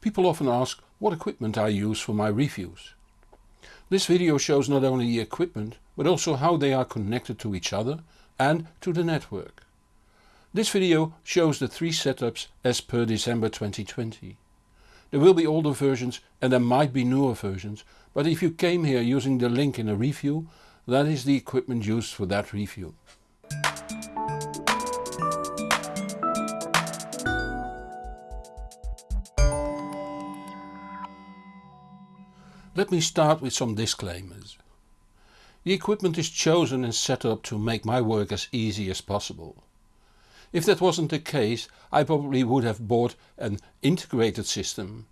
People often ask what equipment I use for my reviews. This video shows not only the equipment but also how they are connected to each other and to the network. This video shows the three setups as per December 2020. There will be older versions and there might be newer versions, but if you came here using the link in a review, that is the equipment used for that review. Let me start with some disclaimers. The equipment is chosen and set up to make my work as easy as possible. If that wasn't the case I probably would have bought an integrated system.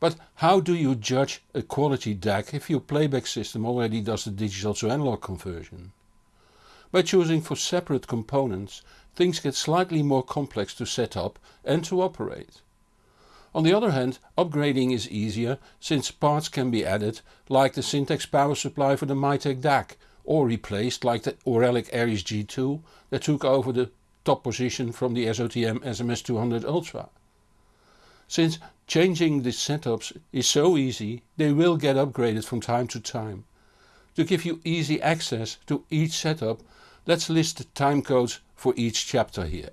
But how do you judge a quality DAC if your playback system already does the digital to analog conversion? By choosing for separate components things get slightly more complex to set up and to operate. On the other hand upgrading is easier since parts can be added like the Syntax power supply for the Mytek DAC or replaced like the Auralic Aries G2 that took over the top position from the SOTM SMS200 Ultra. Since changing the setups is so easy they will get upgraded from time to time. To give you easy access to each setup let's list the timecodes for each chapter here.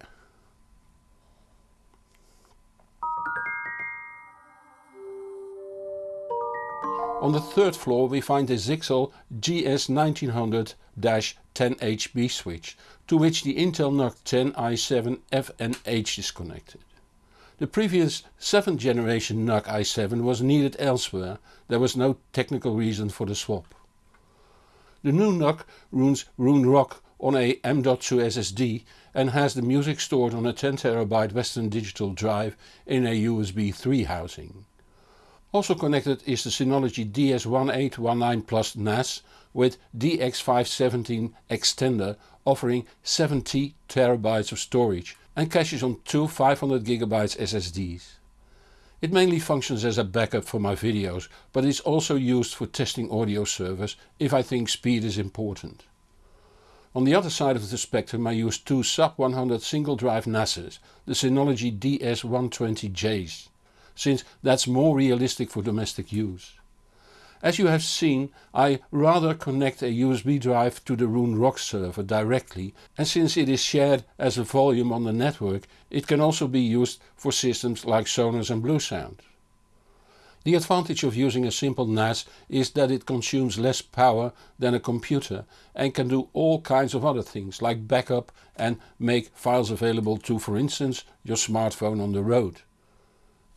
On the third floor we find the Zyxel GS1900-10HB switch, to which the Intel NUC 10 i7 FNH is connected. The previous 7th generation NUC i7 was needed elsewhere, there was no technical reason for the swap. The new NUC runs Roon ROCK on a M.2 SSD and has the music stored on a 10TB Western Digital drive in a USB 3 housing. Also connected is the Synology DS1819 Plus NAS with DX517 extender offering 70 TB of storage and caches on two 500GB SSDs. It mainly functions as a backup for my videos but is also used for testing audio servers if I think speed is important. On the other side of the spectrum I use two sub 100 single drive NASes, the Synology DS120Js since that's more realistic for domestic use. As you have seen I rather connect a USB drive to the Roon ROCK server directly and since it is shared as a volume on the network it can also be used for systems like Sonos and Bluesound. The advantage of using a simple NAS is that it consumes less power than a computer and can do all kinds of other things like backup and make files available to for instance your smartphone on the road.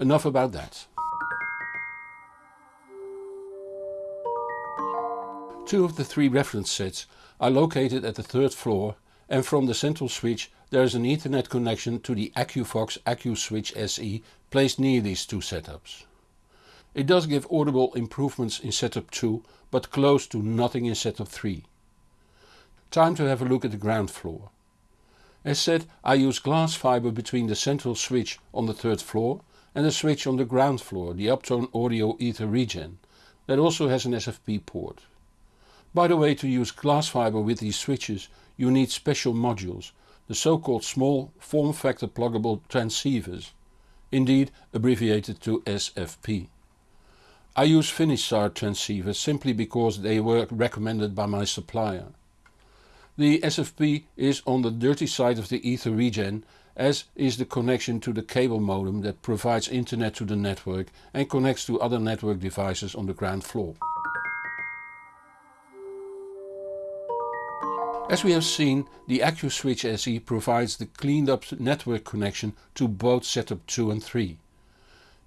Enough about that. Two of the three reference sets are located at the third floor and from the central switch there is an ethernet connection to the AQVOX AQ Switch SE placed near these two setups. It does give audible improvements in setup 2 but close to nothing in setup 3. Time to have a look at the ground floor. As said I use glass fiber between the central switch on the third floor and a switch on the ground floor, the Uptone Audio Ether Regen, that also has an SFP port. By the way to use glass fiber with these switches you need special modules, the so called small form factor pluggable transceivers, indeed abbreviated to SFP. I use Finisar transceivers simply because they were recommended by my supplier. The SFP is on the dirty side of the Ether Regen as is the connection to the cable modem that provides internet to the network and connects to other network devices on the ground floor. As we have seen, the AQ Switch SE provides the cleaned up network connection to both setup 2 and 3.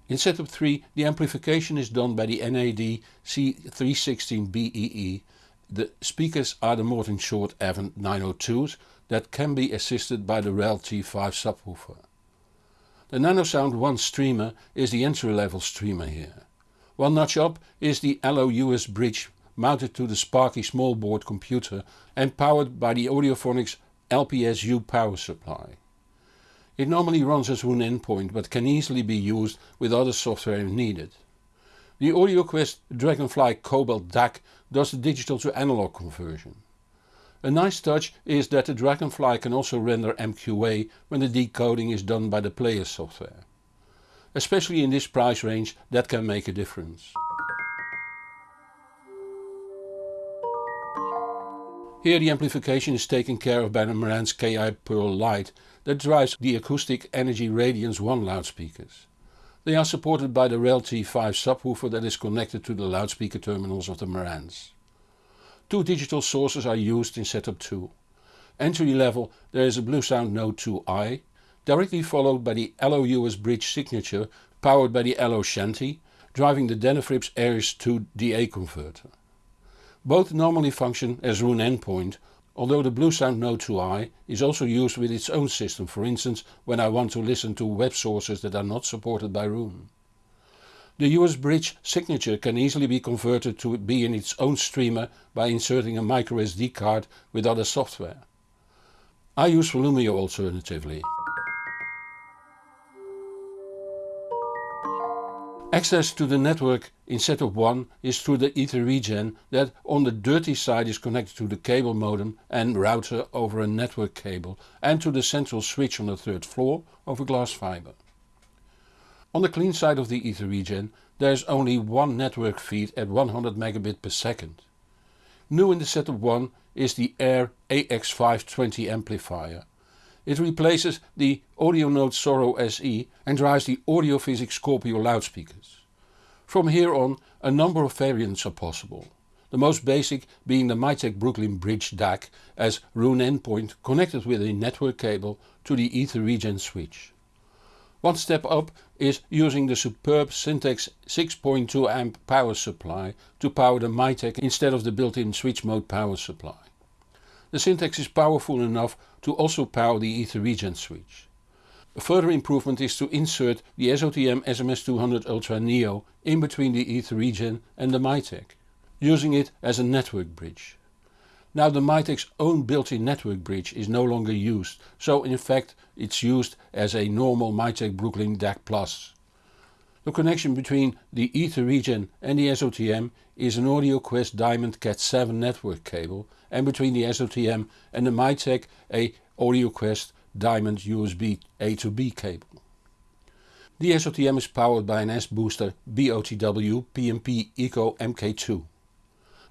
In setup 3 the amplification is done by the NAD C316BEE. The speakers are the Mordaunt-Short Avant 902s that can be assisted by the REL T5 subwoofer. The NanoSound 1 streamer is the entry level streamer here. One notch up is the Allo USBridge mounted to the Sparky small board computer and powered by the Audiophonics LPS-U power supply. It normally runs as Roon endpoint but can easily be used with other software if needed. The AudioQuest Dragonfly Cobalt DAC does the digital to analog conversion. A nice touch is that the Dragonfly can also render MQA when the decoding is done by the player software. Especially in this price range that can make a difference. Here the amplification is taken care of by the Marantz KI Pearl Lite that drives the Acoustic Energy Radiance 1 loudspeakers. They are supported by the REL T5 subwoofer that is connected to the loudspeaker terminals of the Marantz. Two digital sources are used in setup 2. Entry level there is a Bluesound Node 2i, directly followed by the Allo USBridge signature powered by the Allo Shanti, driving the Denafrips Ares 2 DA converter. Both normally function as Roon endpoint, although the Bluesound Node 2i is also used with its own system for instance when I want to listen to web sources that are not supported by Roon. The USBridge signature can easily be converted to be in its own streamer by inserting a microSD card with other software. I use Volumio alternatively. Access to the network in setup 1 is through the Ether regen that on the dirty side is connected to the cable modem and router over a network cable and to the central switch on the third floor over glass fiber. On the clean side of the Ether regen there is only one network feed at 100 megabit per second. New in the setup 1 is the Ayre AX520 amplifier it replaces the AudioNote Soro SE and drives the Audiophysics Scorpio loudspeakers. From here on a number of variants are possible. The most basic being the Mytek Brooklyn Bridge DAC as Roon endpoint connected with a network cable to the Ether regen switch. One step up is using the superb Syntax 6.2 amp power supply to power the Mytek instead of the built-in switch mode power supply. The Syntax is powerful enough to also power the Ether regen switch. A further improvement is to insert the SOTM SMS200 Ultra Neo in between the Ether regen and the Mytek, using it as a network bridge. Now the Mytek's own built-in network bridge is no longer used, so in fact it's used as a normal Mytek Brooklyn DAC Plus. The connection between the Ether regen and the SOTM is an AudioQuest Diamond Cat7 network cable and between the SOTM and the Mytek a AudioQuest Diamond USB A to B cable. The SOTM is powered by an S-Booster BOTW PMP Eco MK2.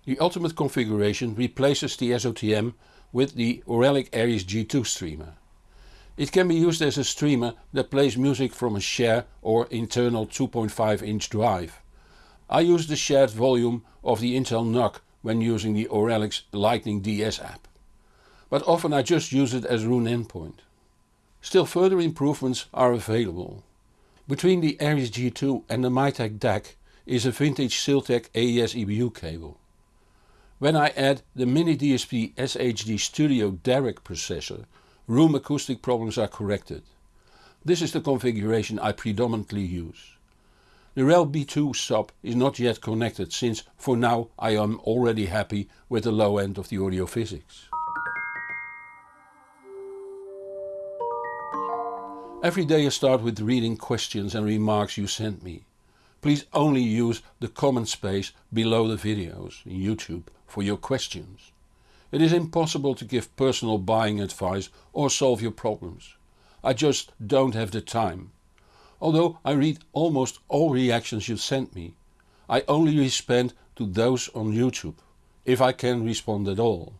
The ultimate configuration replaces the SOTM with the Auralic Aries G2 streamer. It can be used as a streamer that plays music from a share or internal 2.5 inch drive. I use the shared volume of the Intel NUC when using the Auralics Lightning DS app. But often I just use it as Roon endpoint. Still further improvements are available. Between the Aries G2 and the Mytek DAC is a vintage Siltech AES EBU cable. When I add the Mini DSP SHD Studio Dirac processor room acoustic problems are corrected. This is the configuration I predominantly use. The REL B2 sub is not yet connected since for now I am already happy with the low end of the audio physics. Every day I start with reading questions and remarks you send me. Please only use the comment space below the videos in YouTube for your questions. It is impossible to give personal buying advice or solve your problems. I just don't have the time. Although I read almost all reactions you send me, I only respond to those on YouTube, if I can respond at all.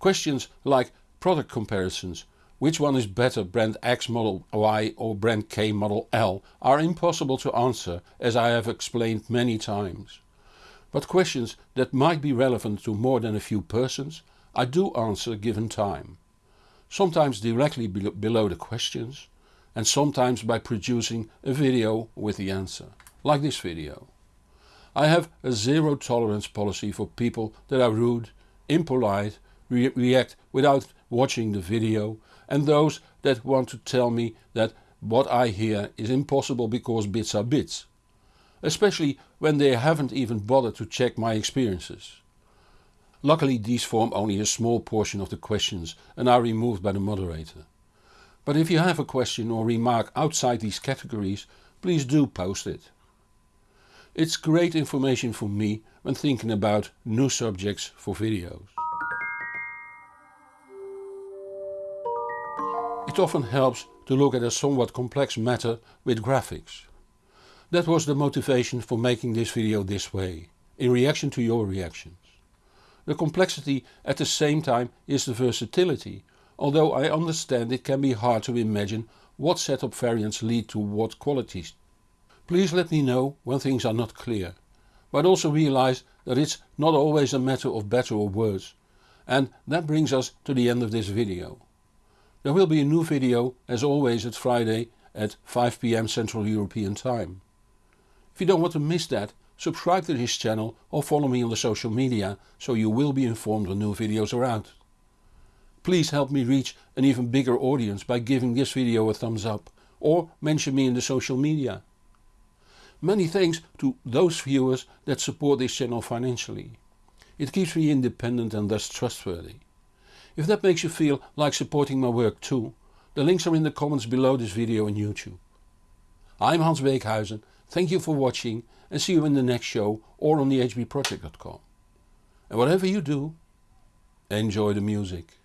Questions like product comparisons, which one is better brand X model Y or brand K model L are impossible to answer as I have explained many times but questions that might be relevant to more than a few persons I do answer given time. Sometimes directly below the questions and sometimes by producing a video with the answer, like this video. I have a zero tolerance policy for people that are rude, impolite, re react without watching the video and those that want to tell me that what I hear is impossible because bits are bits especially when they haven't even bothered to check my experiences. Luckily these form only a small portion of the questions and are removed by the moderator. But if you have a question or remark outside these categories, please do post it. It's great information for me when thinking about new subjects for videos. It often helps to look at a somewhat complex matter with graphics. That was the motivation for making this video this way, in reaction to your reactions. The complexity at the same time is the versatility, although I understand it can be hard to imagine what setup variants lead to what qualities. Please let me know when things are not clear, but also realize that it's not always a matter of better or worse. And that brings us to the end of this video. There will be a new video as always at Friday at 5pm Central European Time. If you don't want to miss that, subscribe to this channel or follow me on the social media so you will be informed when new videos are out. Please help me reach an even bigger audience by giving this video a thumbs up or mention me in the social media. Many thanks to those viewers that support this channel financially. It keeps me independent and thus trustworthy. If that makes you feel like supporting my work too, the links are in the comments below this video on YouTube. I'm Hans Beekhuyzen Thank you for watching and see you in the next show or on the hbproject.com. And whatever you do, enjoy the music.